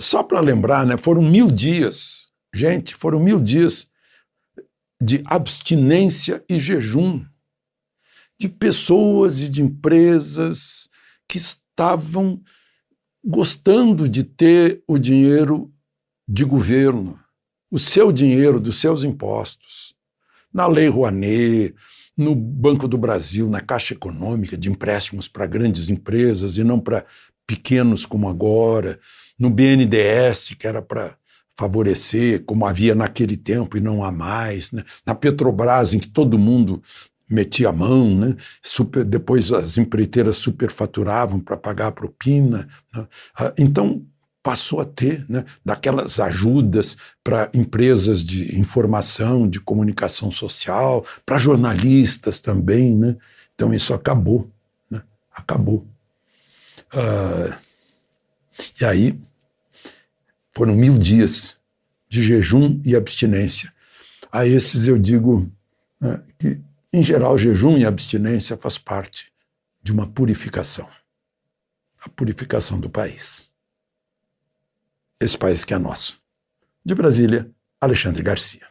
só para lembrar, né, foram mil dias, gente, foram mil dias de abstinência e jejum de pessoas e de empresas que estavam gostando de ter o dinheiro de governo, o seu dinheiro dos seus impostos, na Lei Rouanet, no Banco do Brasil, na Caixa Econômica, de empréstimos para grandes empresas e não para pequenos como agora, no BNDES, que era para favorecer, como havia naquele tempo e não há mais, né? na Petrobras, em que todo mundo metia a mão, né? Super, depois as empreiteiras superfaturavam para pagar a propina. Né? Ah, então, passou a ter né, daquelas ajudas para empresas de informação, de comunicação social, para jornalistas também. Né? Então, isso acabou. Né? Acabou. Uh, e aí, foram mil dias de jejum e abstinência. A esses eu digo né, que, em geral, jejum e abstinência faz parte de uma purificação a purificação do país. Esse país que é nosso. De Brasília, Alexandre Garcia.